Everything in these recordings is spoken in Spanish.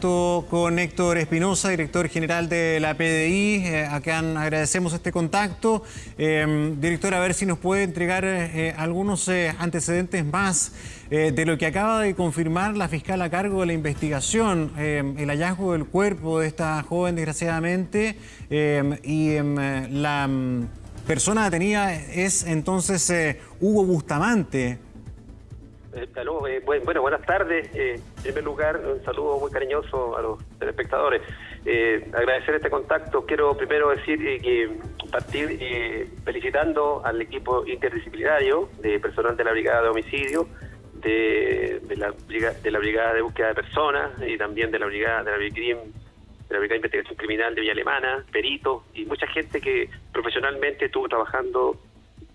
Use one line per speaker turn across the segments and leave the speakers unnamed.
con Héctor Espinosa, director general de la PDI. Eh, acá agradecemos este contacto. Eh, director, a ver si nos puede entregar eh, algunos antecedentes más de lo que acaba de confirmar la fiscal a cargo de la investigación, el hallazgo del cuerpo de esta joven, desgraciadamente, y la mm, persona detenida es entonces Hugo Bustamante.
Eh, eh, bueno, buenas tardes. Eh, en primer lugar, un saludo muy cariñoso a los telespectadores. agradecer este contacto. Quiero primero decir que partir felicitando al equipo interdisciplinario de personal de la Brigada de Homicidio, de, la, de la Brigada de Búsqueda de Personas y también de la Brigada de la Brigada de Investigación Criminal de Villa Alemana, peritos y mucha gente que profesionalmente estuvo trabajando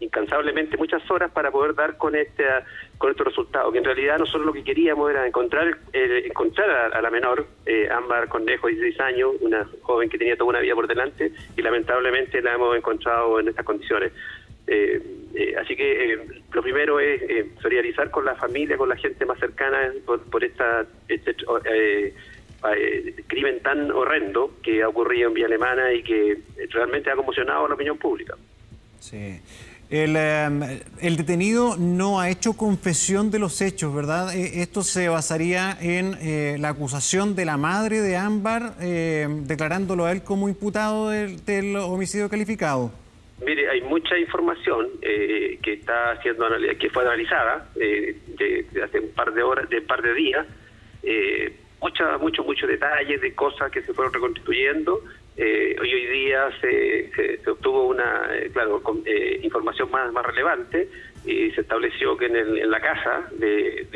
incansablemente muchas horas para poder dar con este con estos resultados, que en realidad nosotros lo que queríamos era encontrar encontrar a, la menor, eh, Ámbar Cornejo, 16 años, una joven que tenía toda una vida por delante, y lamentablemente la hemos encontrado en estas condiciones. Eh, eh, así que eh, lo primero es solidarizar con la familia, con la gente más cercana por, esta, este crimen tan horrendo que ha ocurrido en Villa Alemana y que realmente ha conmocionado a la opinión pública.
Sí. Em, el, detenido no ha hecho confesión de los hechos, ¿verdad? Eh, esto se basaría en eh, la acusación de la madre de Ámbar, em, declarándolo a él como imputado del, homicidio calificado.
Mire, hay mucha información eh, que está siendo que fue analizada de, hace un par de horas, de un par de días, mucha, mucho, muchos detalles de cosas que se fueron reconstituyendo eh, hoy, hoy día se, se, obtuvo una, eh, claro, eh, información más, más relevante y se estableció que en, en la casa de,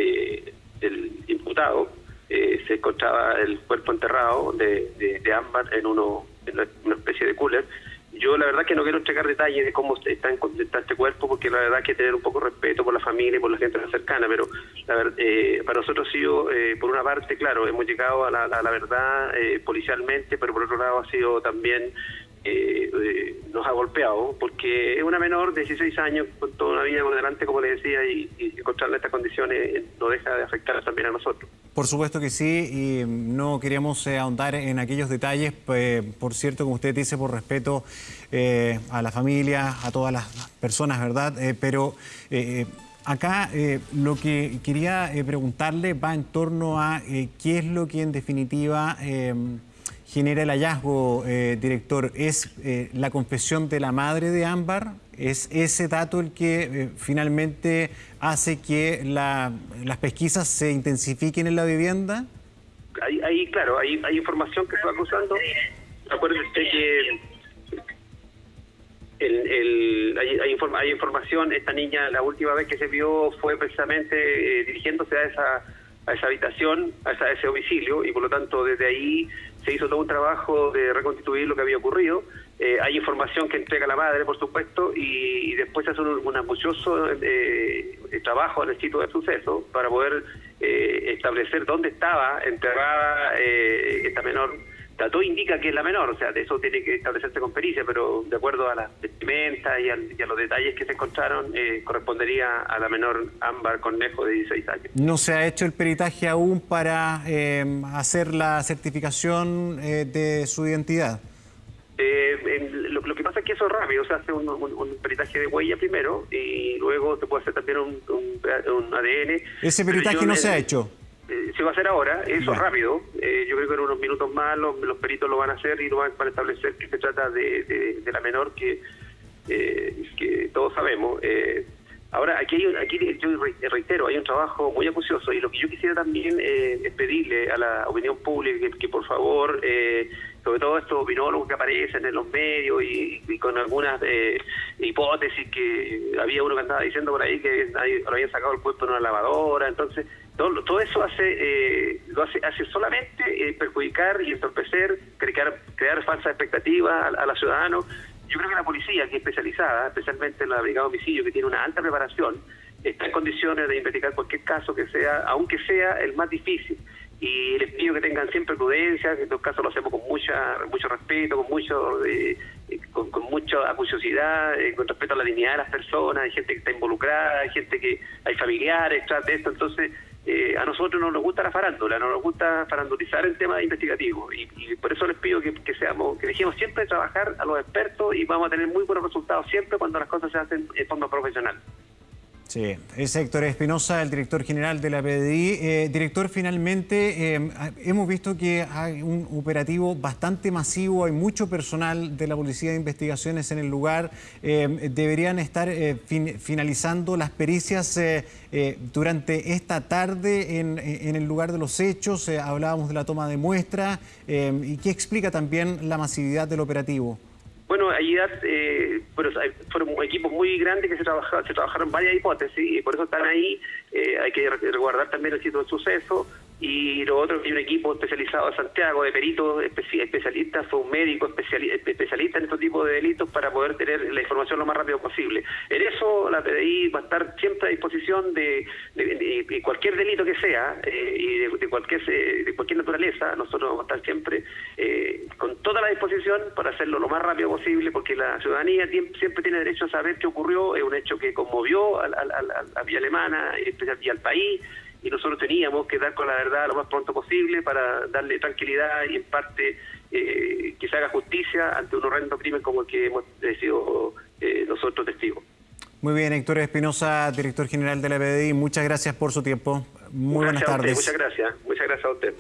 del imputado se encontraba el cuerpo enterrado de, de, Ámbar en, uno, en una especie de cooler yo la verdad que no quiero entregar detalles de cómo está, en, este cuerpo, porque la verdad que tener un poco de respeto por la familia y por la gente cercana, pero la, eh, para nosotros ha sido, eh, por una parte, claro, hemos llegado a la, verdad eh, policialmente, pero por otro lado ha sido también eh, eh, nos ha golpeado, porque es una menor de 16 años con toda una vida por delante, como le decía, y, y estas condiciones eh, no deja de afectar también a nosotros.
Por supuesto que sí, y no queríamos ahondar en aquellos detalles, pues, por cierto, como usted dice, por respeto a la familia, a todas las personas, ¿verdad? pero acá lo que quería preguntarle va en torno a qué es lo que en definitiva genera el hallazgo, eh, director, es eh, la confesión de la madre de Ámbar. ¿Es ese dato el que eh, finalmente hace que las pesquisas se intensifiquen en la vivienda?
Ahí, claro, hay, hay información que se va cruzando. Acuérdense que el, hay, hay, hay, información, esta niña la última vez que se vio fue precisamente dirigiéndose a esa a esa habitación, a, ese domicilio, y por lo tanto desde ahí se hizo todo un trabajo de reconstituir lo que había ocurrido. Eh, hay información que entrega la madre, por supuesto, y, después se hace un, un acucioso eh, trabajo en el sitio del suceso para poder eh, establecer dónde estaba enterrada esta menor todo indica que es la menor, o sea, de eso tiene que establecerse con pericia, pero de acuerdo a las vestimentas y, a los detalles que se encontraron, eh, correspondería a la menor Ámbar Cornejo de 16 años.
¿No se ha hecho el peritaje aún para eh, hacer la certificación eh, de su identidad?
Lo, que pasa es que eso es rápido, se hace un, peritaje de huella primero y luego se puede hacer también un, ADN.
¿Ese peritaje no se ha hecho?
Eh, se va a hacer ahora, eso es rápido, eh, yo creo que en unos minutos más los, peritos lo van a hacer y lo van a establecer que se trata de, la menor que, eh, que todos sabemos. ahora, aquí, hay, aquí yo reitero, hay un trabajo muy acucioso y lo que yo quisiera también es pedirle a la opinión pública que, por favor, sobre todo estos opinólogos que aparecen en los medios y, con algunas hipótesis que había uno que andaba diciendo por ahí que lo habían sacado el cuerpo en una lavadora, entonces todo, todo eso hace eh, lo hace, hace solamente eh, perjudicar y entorpecer, crear, falsas expectativas a, los ciudadanos. Yo creo que la policía, que es especializada, especialmente la Brigada de Homicidio, que tiene una alta preparación, está en condiciones de investigar cualquier caso que sea, aunque sea el más difícil. Y les pido que tengan siempre prudencia, que en estos casos lo hacemos con mucha mucho respeto, con mucho eh, con, mucha acuciosidad, con respeto a la dignidad de las personas, hay gente que está involucrada, hay gente que hay familiares tras de esto, entonces a nosotros no nos gusta la farándula, no nos gusta farandulizar el tema investigativo y, por eso les pido que, seamos, que dejemos siempre trabajar a los expertos y vamos a tener muy buenos resultados siempre cuando las cosas se hacen de forma profesional.
Sí, es Héctor Espinosa, el director general de la PDI. Eh, director, finalmente eh, hemos visto que hay un operativo bastante masivo, hay mucho personal de la Policía de Investigaciones en el lugar. Eh, deberían estar finalizando las pericias durante esta tarde en, el lugar de los hechos. hablábamos de la toma de muestras. ¿Y qué explica también la masividad del operativo?
Bueno, ahí eh, fueron equipos muy grandes que se, trabajaron, se trabajaron varias hipótesis y por eso están ahí. Eh, hay que resguardar también el sitio del suceso y lo otro que hay un equipo especializado en Santiago de peritos especialistas, fue un médico especialista en este tipo de delitos para poder tener la información lo más rápido posible. En eso la PDI va a estar siempre a disposición de, cualquier delito que sea eh, y de, cualquier de cualquier naturaleza, nosotros vamos a estar siempre eh, con toda la disposición para hacerlo lo más rápido posible porque la ciudadanía siempre tiene derecho a saber qué ocurrió, es un hecho que conmovió a, la Villa Alemana y al país y nosotros teníamos que dar con la verdad lo más pronto posible para darle tranquilidad y en parte eh, que se haga justicia ante un horrendo crimen como el que hemos sido eh, nosotros testigos.
Muy bien, Héctor Espinosa, director general de la BDI, muchas gracias por su tiempo. Muy buenas tardes.
muchas gracias, muchas gracias a usted.